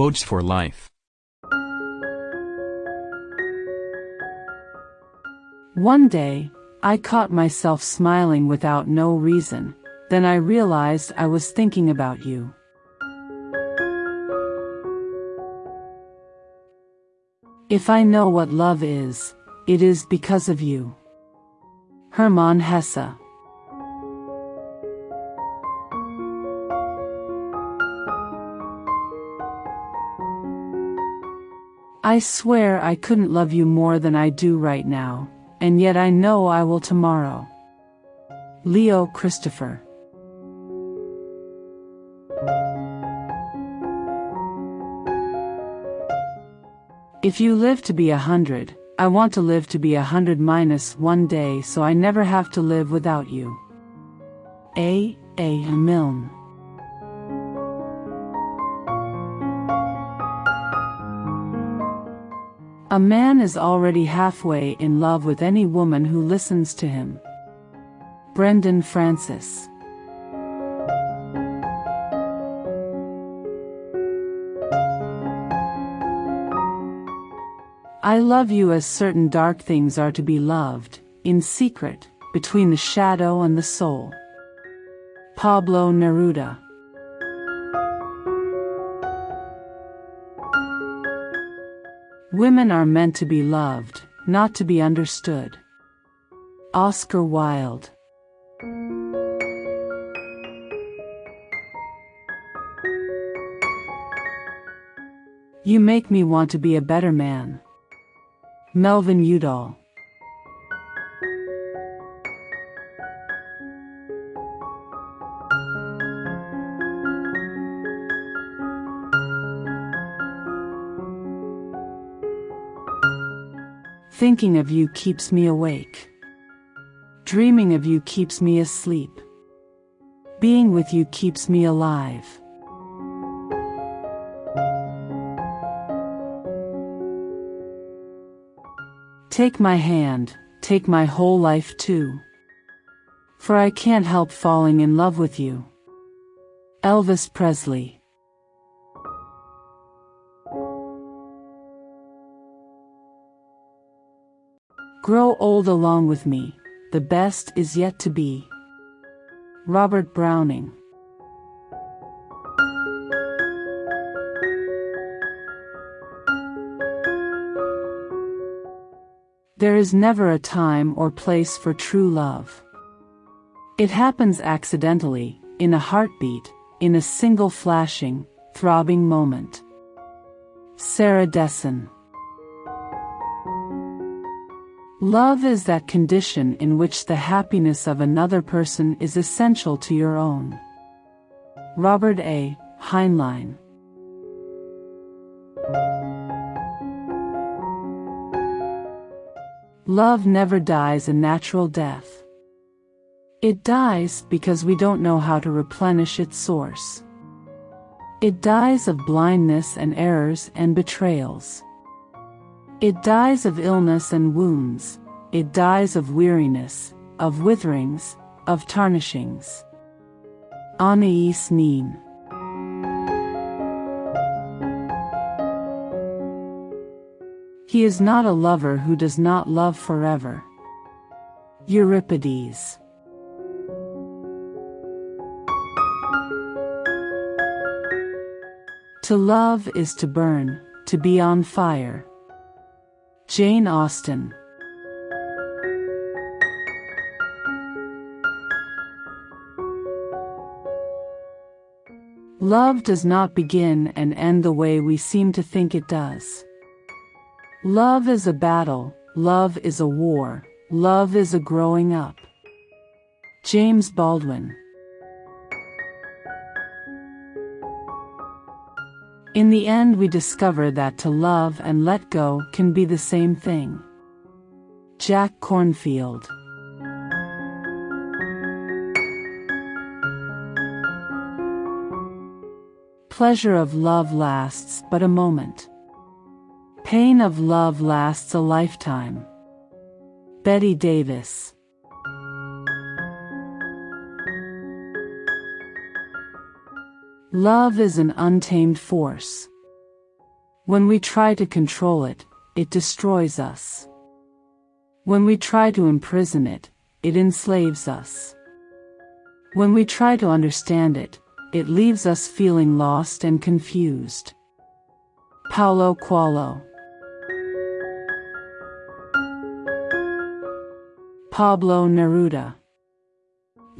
Quotes for Life One day, I caught myself smiling without no reason, then I realized I was thinking about you. If I know what love is, it is because of you. Hermann Hesse I swear I couldn't love you more than I do right now, and yet I know I will tomorrow. Leo Christopher If you live to be a hundred, I want to live to be a hundred minus one day so I never have to live without you. A. A. Milne A man is already halfway in love with any woman who listens to him. Brendan Francis I love you as certain dark things are to be loved, in secret, between the shadow and the soul. Pablo Neruda Women are meant to be loved, not to be understood. Oscar Wilde You make me want to be a better man. Melvin Udall Thinking of you keeps me awake. Dreaming of you keeps me asleep. Being with you keeps me alive. Take my hand, take my whole life too. For I can't help falling in love with you. Elvis Presley Grow old along with me, the best is yet to be. Robert Browning There is never a time or place for true love. It happens accidentally, in a heartbeat, in a single flashing, throbbing moment. Sarah Dessen Love is that condition in which the happiness of another person is essential to your own. Robert A. Heinlein Love never dies a natural death. It dies because we don't know how to replenish its source. It dies of blindness and errors and betrayals. It dies of illness and wounds. It dies of weariness, of witherings, of tarnishings. Anais Nin He is not a lover who does not love forever. Euripides To love is to burn, to be on fire. Jane Austen Love does not begin and end the way we seem to think it does. Love is a battle, love is a war, love is a growing up. James Baldwin In the end we discover that to love and let go can be the same thing. Jack Kornfield Pleasure of love lasts but a moment. Pain of love lasts a lifetime. Bette Davis Love is an untamed force. When we try to control it, it destroys us. When we try to imprison it, it enslaves us. When we try to understand it, it leaves us feeling lost and confused. Paulo Coelho Pablo Neruda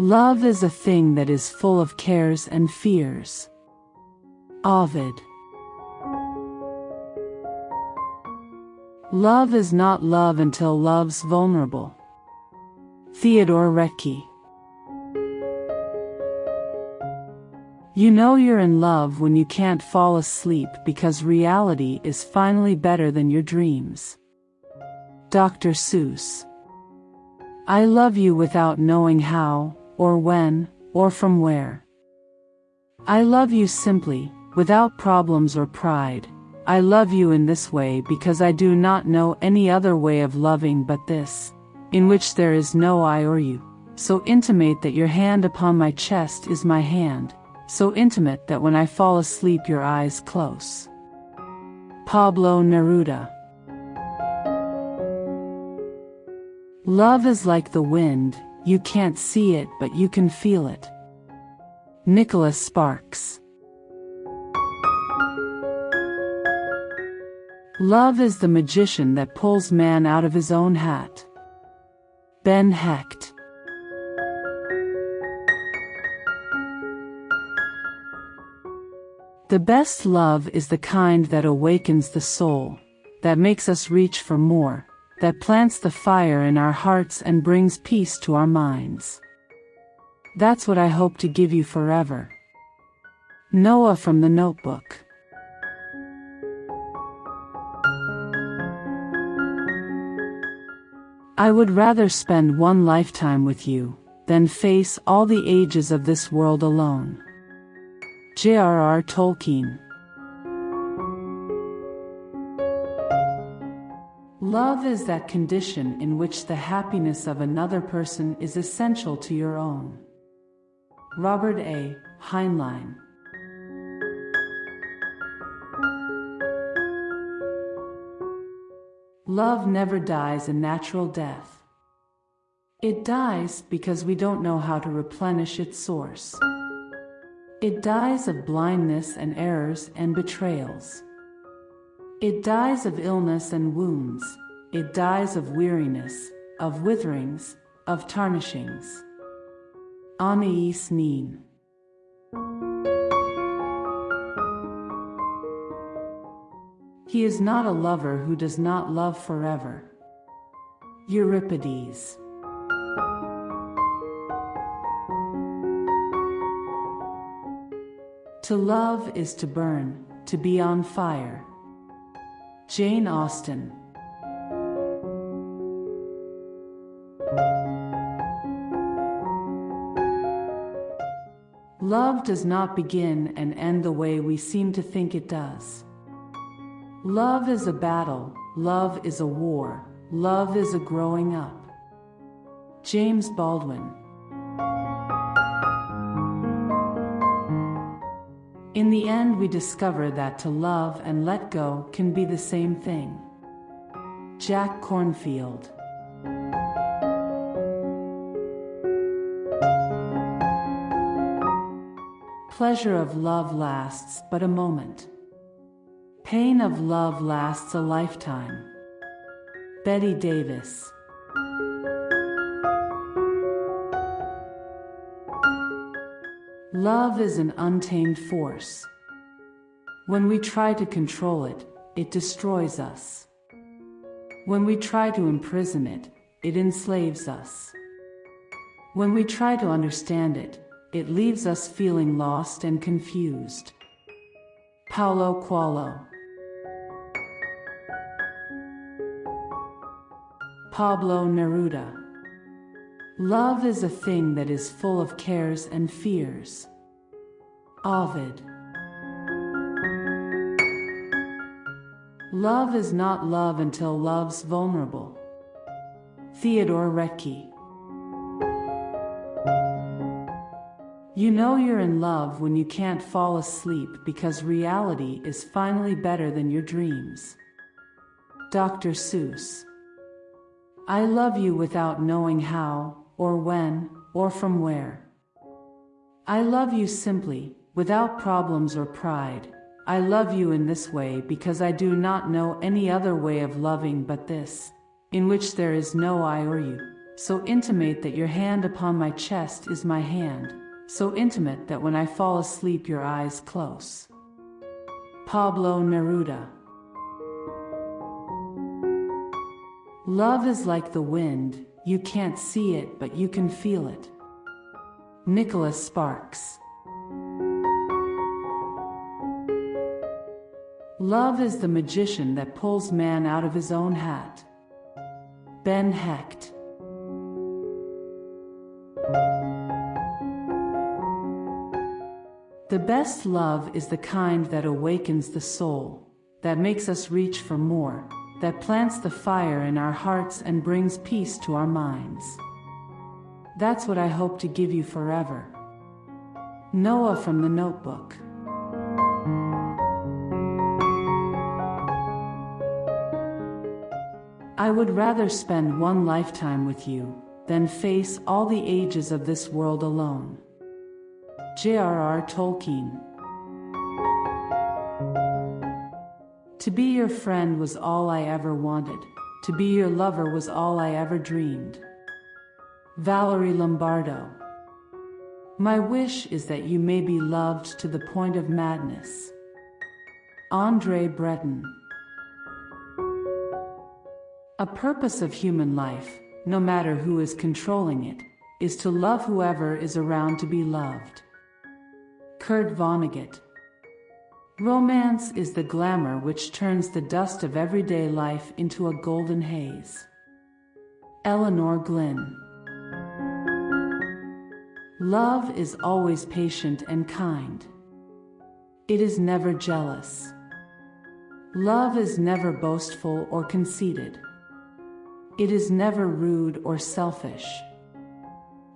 Love is a thing that is full of cares and fears. Ovid Love is not love until love's vulnerable. Theodore Roethke You know you're in love when you can't fall asleep because reality is finally better than your dreams. Dr. Seuss I love you without knowing how, or when, or from where. I love you simply, without problems or pride. I love you in this way because I do not know any other way of loving but this, in which there is no I or you, so intimate that your hand upon my chest is my hand, so intimate that when I fall asleep your eyes close. Pablo Neruda Love is like the wind, you can't see it but you can feel it. Nicholas Sparks Love is the magician that pulls man out of his own hat. Ben Hecht The best love is the kind that awakens the soul, that makes us reach for more, that plants the fire in our hearts and brings peace to our minds. That's what I hope to give you forever. Noah from the Notebook I would rather spend one lifetime with you than face all the ages of this world alone. J.R.R. Tolkien Love is that condition in which the happiness of another person is essential to your own. Robert A. Heinlein Love never dies a natural death. It dies because we don't know how to replenish its source. It dies of blindness and errors and betrayals. It dies of illness and wounds. It dies of weariness, of witherings, of tarnishings. Anais Nin. He is not a lover who does not love forever. Euripides. To love is to burn, to be on fire. Jane Austen. Love does not begin and end the way we seem to think it does. Love is a battle, love is a war, love is a growing up. James Baldwin In the end, we discover that to love and let go can be the same thing. Jack Kornfield. Pleasure of love lasts but a moment. Pain of love lasts a lifetime. Bette Davis. Love is an untamed force. When we try to control it, it destroys us. When we try to imprison it, it enslaves us. When we try to understand it, it leaves us feeling lost and confused. Paulo Coelho Pablo Neruda Love is a thing that is full of cares and fears. Ovid. Love is not love until love's vulnerable. Theodore Roethke. You know you're in love when you can't fall asleep because reality is finally better than your dreams. Dr. Seuss. I love you without knowing how, or when, or from where. I love you simply, without problems or pride. I love you in this way because I do not know any other way of loving but this, in which there is no I or you, so intimate that your hand upon my chest is my hand, so intimate that when I fall asleep your eyes close. Pablo Neruda Love is like the wind, you can't see it but you can feel it. Nicholas Sparks Love is the magician that pulls man out of his own hat. Ben Hecht The best love is the kind that awakens the soul, that makes us reach for more, that plants the fire in our hearts and brings peace to our minds. That's what I hope to give you forever. Noah from the Notebook. I would rather spend one lifetime with you than face all the ages of this world alone. J.R.R. Tolkien To be your friend was all I ever wanted. To be your lover was all I ever dreamed. Valerie Lombardo My wish is that you may be loved to the point of madness. Andre Breton A purpose of human life, no matter who is controlling it, is to love whoever is around to be loved. Kurt Vonnegut. Romance is the glamour which turns the dust of everyday life into a golden haze. Elinor Glyn. Love is always patient and kind. It is never jealous. Love is never boastful or conceited. It is never rude or selfish.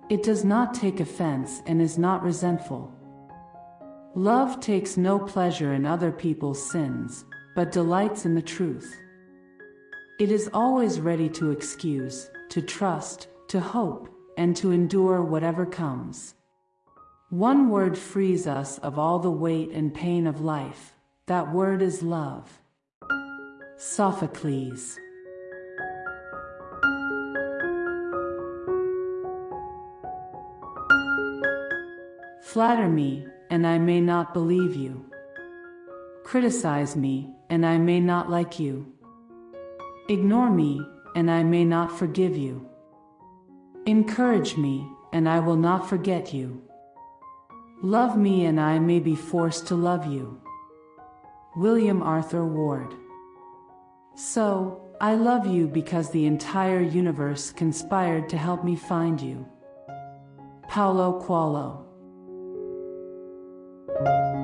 It does not take offense and is not resentful. Love takes no pleasure in other people's sins, but delights in the truth. It is always ready to excuse, to trust, to hope, and to endure whatever comes. One word frees us of all the weight and pain of life. That word is love. Sophocles. Flatter me, and I may not believe you. Criticize me, and I may not like you. Ignore me, and I may not forgive you. Encourage me, and I will not forget you. Love me, and I may be forced to love you. William Arthur Ward. So, I love you because the entire universe conspired to help me find you. Paulo Coelho. Thank you.